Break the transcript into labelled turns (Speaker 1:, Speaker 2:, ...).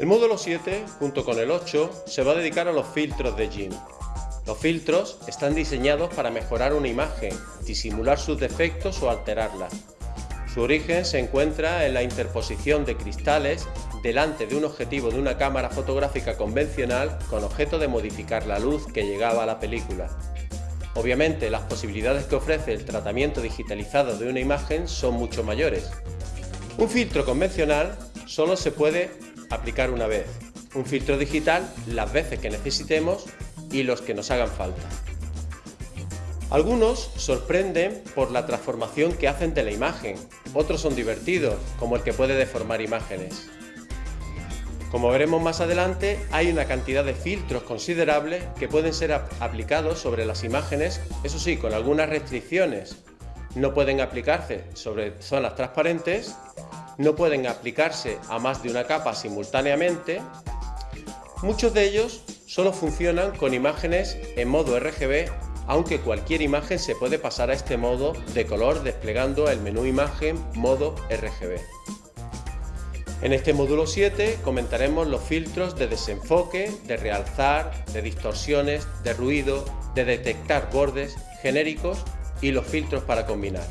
Speaker 1: El módulo 7, junto con el 8, se va a dedicar a los filtros de GIMP. Los filtros están diseñados para mejorar una imagen, disimular sus defectos o alterarla. Su origen se encuentra en la interposición de cristales delante de un objetivo de una cámara fotográfica convencional con objeto de modificar la luz que llegaba a la película. Obviamente las posibilidades que ofrece el tratamiento digitalizado de una imagen son mucho mayores. Un filtro convencional solo se puede aplicar una vez, un filtro digital las veces que necesitemos y los que nos hagan falta. Algunos sorprenden por la transformación que hacen de la imagen, otros son divertidos, como el que puede deformar imágenes. Como veremos más adelante, hay una cantidad de filtros considerables que pueden ser aplicados sobre las imágenes, eso sí, con algunas restricciones. No pueden aplicarse sobre zonas transparentes, no pueden aplicarse a más de una capa simultáneamente. Muchos de ellos solo funcionan con imágenes en modo RGB, aunque cualquier imagen se puede pasar a este modo de color desplegando el menú imagen modo RGB. En este módulo 7 comentaremos los filtros de desenfoque, de realzar, de distorsiones, de ruido, de detectar bordes genéricos y los filtros para combinar.